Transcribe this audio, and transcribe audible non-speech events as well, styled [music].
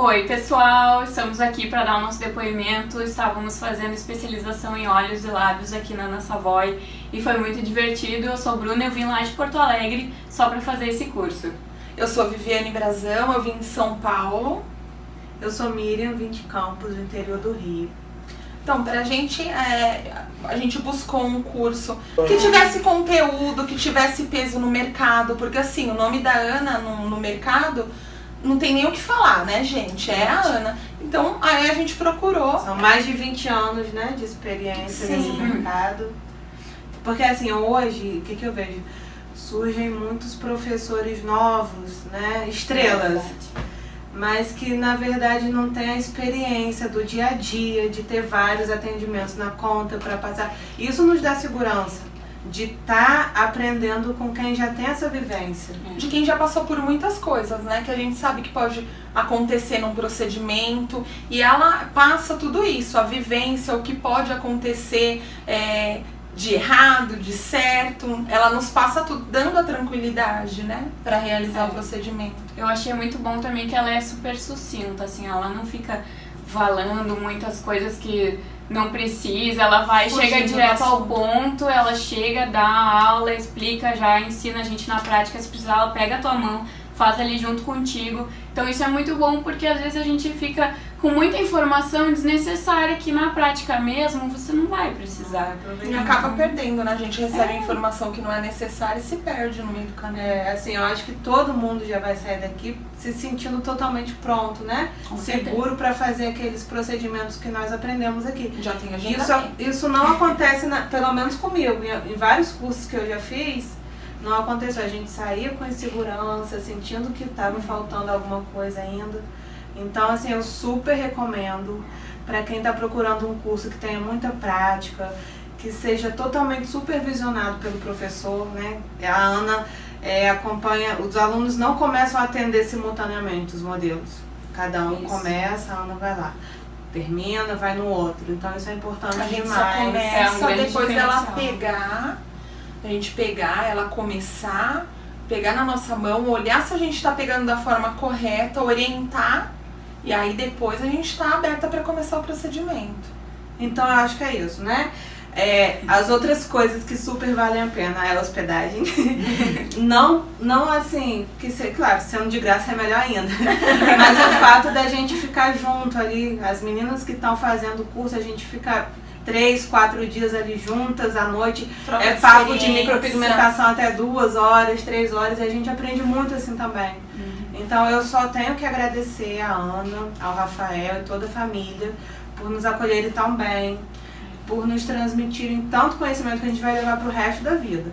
Oi pessoal, estamos aqui para dar o nosso depoimento. Estávamos fazendo especialização em olhos e lábios aqui na Ana Savoy e foi muito divertido. Eu sou Bruna, eu vim lá de Porto Alegre só para fazer esse curso. Eu sou Viviane Brazão, eu vim de São Paulo. Eu sou Miriam, vim de Campos, do interior do Rio. Então, pra gente, é, a gente buscou um curso que tivesse conteúdo, que tivesse peso no mercado, porque assim, o nome da Ana no, no mercado não tem nem o que falar, né, gente? É a Ana. Então, aí a gente procurou. São mais de 20 anos, né, de experiência Sim. nesse mercado. Porque, assim, hoje, o que, que eu vejo? Surgem muitos professores novos, né, estrelas. Mas que, na verdade, não tem a experiência do dia a dia, de ter vários atendimentos na conta para passar. Isso nos dá segurança de estar tá aprendendo com quem já tem essa vivência. De quem já passou por muitas coisas, né? Que a gente sabe que pode acontecer num procedimento. E ela passa tudo isso, a vivência, o que pode acontecer é, de errado, de certo. Ela nos passa tudo, dando a tranquilidade, né? Pra realizar É. o procedimento. Eu achei muito bom também que ela é super sucinta, assim, ela não fica falando muitas coisas que não precisa, ela vai, Fugindo chega direto ao ponto, ela chega, dá a aula, explica, já ensina a gente na prática, se precisar ela pega a tua mão, faz ali junto contigo. Então isso é muito bom porque às vezes a gente fica com muita informação desnecessária que na prática mesmo você não vai precisar. E acaba perdendo, né? A gente recebe informação que não é necessária e se perde no meio do caminho. É, assim, eu acho que todo mundo já vai sair daqui se sentindo totalmente pronto, né? Com Seguro para fazer aqueles procedimentos que nós aprendemos aqui. Já tem Isso, agendamento. isso não acontece, na- pelo menos comigo, em, em vários cursos que eu já fiz, não aconteceu. A gente saía com insegurança, sentindo que estava faltando alguma coisa ainda. Então, assim, eu super recomendo para quem está procurando um curso que tenha muita prática, que seja totalmente supervisionado pelo professor, né? A Ana é, acompanha, os alunos não começam a atender simultaneamente os modelos. Cada um Isso. começa, a Ana vai lá. Termina, vai no outro. Então isso é importante A gente só demais. É um começa depois dela pegar, a gente pegar, ela começar, pegar na nossa mão, olhar se a gente tá pegando da forma correta, orientar, e aí depois a gente tá aberta para começar o procedimento. Então eu acho que é isso, né? É, as outras coisas que super valem a pena é a hospedagem. [laughs] não, não assim, que se, claro, sendo de graça é melhor ainda. [laughs] Mas o fato da gente ficar junto ali, as meninas que estão fazendo o curso, a gente fica três, quatro dias ali juntas à noite. Troca É papo de micropigmentação até duas horas, três horas, e a gente aprende muito assim também. Então eu só tenho que agradecer a Ana, ao Rafael e toda a família por nos acolherem tão bem, por nos transmitirem tanto conhecimento que a gente vai levar pro resto da vida.